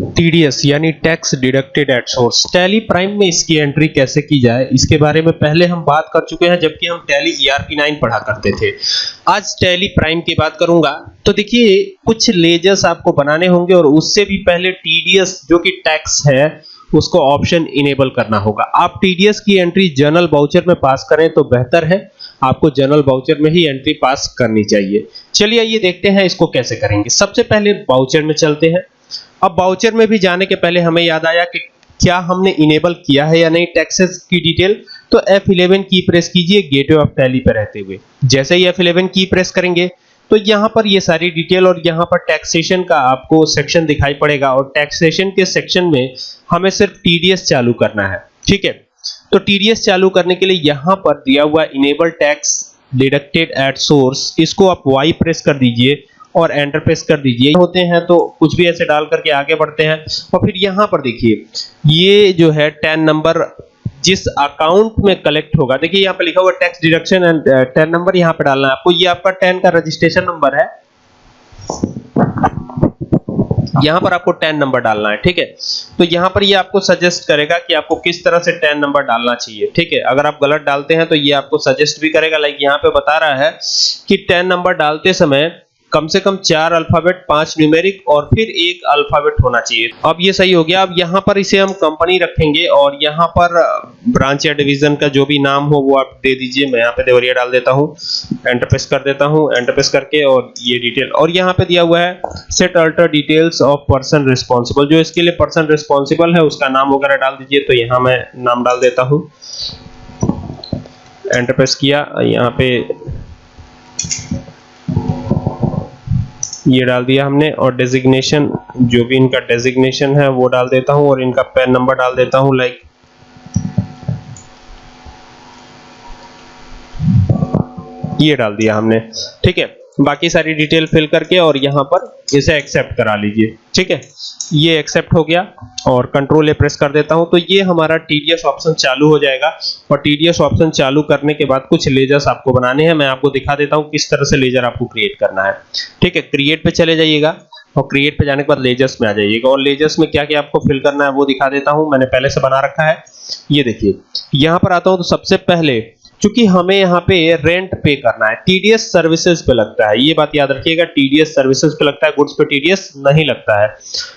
TDS यानी tax deducted at source Tally Prime में इसकी एंट्री कैसे की जाए? इसके बारे में पहले हम बात कर चुके हैं, जबकि हम टैली ईआरपी 9 पढ़ा करते थे। आज टैली प्राइम की बात करूँगा। तो देखिए, कुछ लेजर्स आपको बनाने होंगे और उससे भी पहले टीडीएस जो कि टैक्स है, उसको ऑप्शन इनेबल करना होगा। आप टीडीएस की एंट्री जनरल बाउचर में पास करें तो बेहतर है। आपको जनरल बाउचर में ही एंट्री पास करनी चाहिए। चलिए ये देखते हैं इसको कैसे करेंगे। सबसे पहले बाउचर में चलते हैं। अब बाउचर में भी जाने के पहले हमें याद आया कि क्या हमने इनेबल किया है या नहीं टैक्सेस की डिटेल तो F11 की प्रेस कीजिए गेटवे ऑफ़ टैली पर रहते हुए। जैसे ही F11 की प्रेस करेंगे तो यहाँ पर ये सारी डिटेल और यहाँ पर टैक्सेशन का आपको सेक्शन दिखाई पड़ेगा और टैक्सेशन के सेक्शन में हमें सिर्फ़ टीडीएस चालू करना है, ठीक है? तो टीडीएस चालू करने के लिए यहाँ पर दिया हुआ enable tax deducted at source इसको आप वाई प्रेस कर दीजिए और एंटर प्रेस कर दीजिए। होते हैं तो कुछ भी ऐसे डाल करके आगे बढ़ते हैं। और फिर यहाँ पर देखिए, ये जो है टेन नंबर जिस अकाउंट में कलेक्ट होगा, देखिए यहाँ पे लिखा हुआ tax deduction and TAN number यहाँ पे डालना है आपको। ये आपका टेन का रजिस्ट्रेशन नंबर है। यहाँ पर आपको टेन नंबर डालना है, ठीक है? तो यहाँ पर ये आपको सजेस्ट करेगा कि आपको किस तरह से टेन नंबर डालना चाहिए, ठीक है? अगर आप गलत डालते हैं तो ये आपको सजेस्ट भी करेगा। लाइक यहाँ पे बता रहा है कि टेन नंबर डालते समय कम से कम चार अल्फ़ाबेट, पाँच न्यूमेरिक और फिर एक अल्फ़ाबेट होना चाहिए। अब ये सही हो गया। अब यहाँ पर इसे हम कंपनी रखेंगे और यहाँ पर ब्रांच या डिवीज़न का जो भी नाम हो वो आप दे दीजिए। मैं यहाँ पे देवरिया डाल देता हूँ एंटरप्रेस कर देता हूँ, एंटर प्रेस करके और ये डिटेल। और यहाँ पे दिया हुआ है set alter details of person responsible जो इसके लिए पर्सन रिस्पॉन्सिबल है, उसका नाम वगैरह डाल दीजिए तो यहाँ मैं नाम डाल देता हूँ। एंटर प्रेस किया, यहाँ पे ये डाल दिया हमने और डेजिग्नेशन जो भी इनका डेजिग्नेशन है, वो डाल देता हूँ और इनका पैन नंबर डाल देता हूँ लाइक ये डाल दिया हमने, ठीक है? बाकी सारी डिटेल फिल करके और यहाँ पर इसे एक्सेप्ट करा लीजिए। ठीक है? ये एक्सेप्ट हो गया और कंट्रोल ए प्रेस कर देता हूँ। तो ये हमारा टीडीएस ऑप्शन चालू हो जाएगा और टीडीएस ऑप्शन चालू करने के बाद कुछ लेजर्स आपको बनाने हैं। मैं आपको दिखा देता हूँ किस तरह से लेजर आपको क्रिएट करना है। ठीक है? क्रिएट पे चले जाइएगा और क्रिएट पे जाने के बाद लेजर्स में आ जाइएगा। और लेजर्स में क्या क्या आपको फिल करना है वो दिखा देता हूँ। मैंने पहले से बना रखा है। ये देखिए, यहाँ पर आता हूँ तो सबसे पहले क्योंकि हमें यहाँ पे रेंट पे करना है टीडीएस सर्विसेज़ पे लगता है। ये बात याद रखिएगा टीडीएस सर्विसेज़ पे लगता है गुड्स पे टीडीएस नहीं लगता है।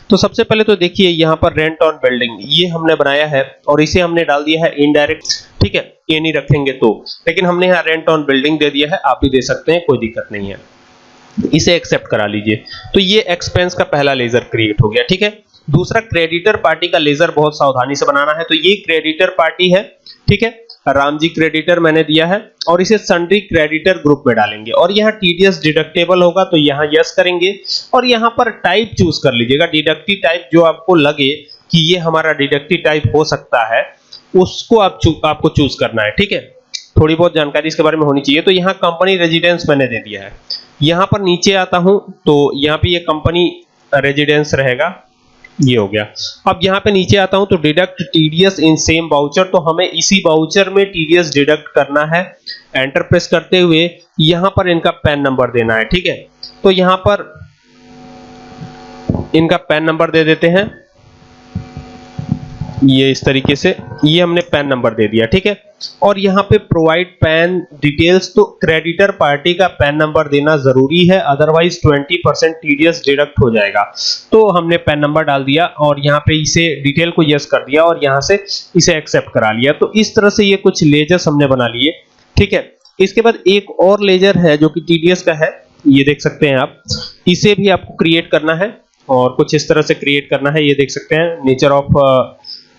तो सबसे पहले तो देखिए यहाँ पर रेंट ऑन बिल्डिंग ये हमने बनाया है और इसे हमने डाल दिया है इनडायरेक्ट ठीक है? ये नहीं रखेंगे तो। लेकिन हमने यहाँ रेंट ऑन बिल्डिंग दे दिया है, आप भी दे सकते हैं, कोई दिक्कत नहीं है। इसे एक्सेप्ट करा लीजिए। तो ये एक्सपेंस का पहला लेजर क्रिएट हो गया, ठीक है? दूसरा क्रेडिटर पार्टी का लेजर बहुत सावधानी से बनाना है। तो ये क्रेडिटर पार्टी है, ठीक है? राम जी क्रेडिटर मैंने दिया है और इसे सन्ड्री क्रेडिटर ग्रुप में डालेंगे। और यहाँ टीडीएस डिडक्टेबल होगा तो यहाँ यस करेंगे। और यहाँ पर टाइप चूज़ कर लीजिएगा। डिडक्टिव टाइप जो आपको लगे कि ये हमारा डिडक्टिव टाइप हो सकता है उसको आप चू, आपको चूज़ करना है ठीक है? थोड़ी बहुत जानकारी इसके बारे में होनी चाहिए। तो यहाँ कंपनी रेजिडेंस मैंने दे दिया है। यहाँ पर नीचे आता हूँ तो यहाँ पे ये कंपनी रेजिडेंस रहेगा। ये हो गया। अब यहाँ पे नीचे आता हूँ तो deduct TDS in same voucher तो हमें इसी वाउचर में टीडीएस डिडक्ट करना है। एंटर प्रेस करते हुए यहाँ पर इनका पैन नंबर देना है, ठीक है? तो यहाँ पर इनका पैन नंबर दे देते हैं। ये इस तरीके से, ये हमने पैन नंबर दे दिया, ठीक है? और यहाँ पे प्रोवाइड पैन डिटेल्स तो क्रेडिटर पार्टी का पैन नंबर देना ज़रूरी है अदरवाइज़ 20 परसेंट टीडीएस डिडक्ट हो जाएगा। तो हमने पैन नंबर डाल दिया और यहाँ पे इसे डिटेल को यस कर दिया और यहाँ से इसे एक्सेप्ट करा लिया। तो इस तरह से ये कुछ लेजर्स हमने बना लिए, ठीक है? इसके बाद एक और लेजर है जो कि टीडीएस का है, ये देख सकते हैं आप। इसे भी आपको क्रिएट करना है और कुछ इस तरह से क्रिएट करना है, ये देख सकते हैं। नेचर ऑफ़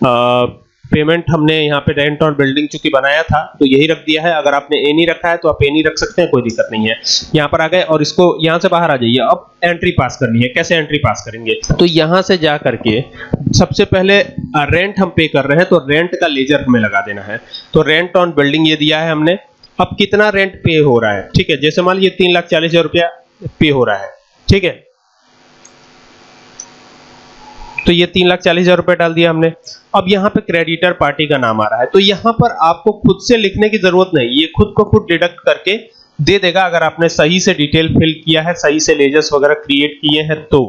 पेमेंट हमने यहाँ पे रेंट और बिल्डिंग चूँकि बनाया था तो यही रख दिया है। अगर आपने ए नहीं रखा है तो आप ए नहीं रख सकते हैं, कोई दिक्कत नहीं है। यहाँ पर आ गए और इसको यहाँ से बाहर आ जाइए। अब एंट्री पास करनी है। कैसे एंट्री पास करेंगे? तो यहाँ से जा करके सबसे पहले रेंट हम पे कर रहे हैं तो रेंट का लेजर हमें लगा देना है। तो रेंट ऑन बिल्डिंग ये दिया है हमने। अब कितना रेंट पे हो रहा है? ठीक है, जैसे मान लीजिए तीन लाख चालीस हज़ार रुपया पे हो रहा है। ठीक है? तो ये तीन लाख चालीस हज़ार रुपए डाल दिया हमने। अब यहाँ पे क्रेडिटर पार्टी का नाम आ रहा है। तो यहाँ पर आपको खुद से लिखने की ज़रूरत नहीं। ये खुद को खुद डिडक्ट करके दे देगा। अगर आपने सही से डिटेल फिल किया है, सही से लेजर्स वगैरह क्रिएट किए हैं तो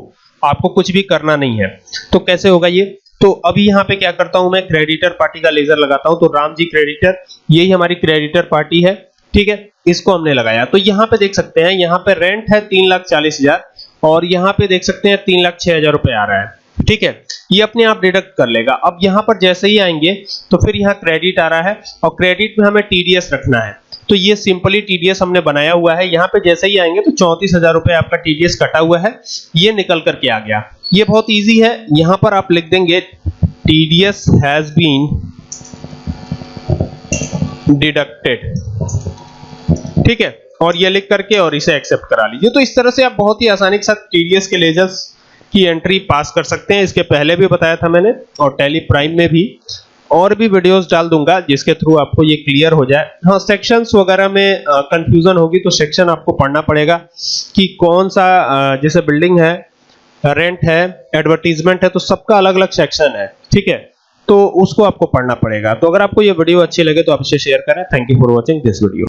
आपको कुछ भी करना नहीं है। तो कैसे होगा ये? तो अभी यहाँ पे क्या करता हूँ मैं? क्रेडिटर पार्टी का लेजर लगाता हूँ। तो राम जी क्रेडिटर यही हमारी क्रेडिटर पार्टी है। ठीक है? इसको हमने लगाया। तो यहाँ पे देख सकते हैं, यहाँ पे रेंट है तीन लाख चालीस हज़ार और यहाँ पे देख सकते हैं तीन लाख छह हज़ार रुपए आ रहा है। ठीक है? ये अपने आप डिडक्ट कर लेगा। अब यहाँ पर जैसे ही आएँगे तो फिर यहाँ क्रेडिट आ रहा है और क्रेडिट में हमें टीडीएस रखना है। तो ये सिंपली टीडीएस हमने बनाया हुआ है। यहाँ पे जैसे ही आएँगे तो चौंतीस हज़ार रुपए आपका टीडीएस कटा हुआ है। ये निकल करके आ गया। ये बहुत इजी है। यहाँ पर आप लिख देंगे टीडीएस हैज़ बीन डिडक्टेड ठीक है? और ये लिख करके और इसे एक्सेप्ट करा लीजिए। तो इस तरह से आप बहुत ही आसानी के साथ टीडीएस के लेजर्स की एंट्री पास कर सकते हैं। इसके पहले भी बताया था मैंने और टेली प्राइम में भी। और भी वीडियोस डाल दूँगा जिसके थ्रू आपको ये क्लियर हो जाए। हाँ सेक्शंस वगैरह में कंफ्यूजन होगी तो सेक्शन आपको पढ़ना पड़ेगा कि कौन सा जैसे बिल्डिंग है रेंट है एडवर्टीजमेंट है तो सबका अलग अलग सेक्शन है। ठीक है? तो उसको आपको पढ़ना पड़ेगा। तो अगर आपको ये वीडियो अच्छी लगे तो आप इसे शेयर करें। Thank you for watching this video